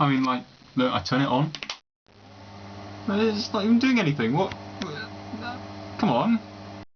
I mean, like, look, I turn it on. It's not even doing anything. What? Come on.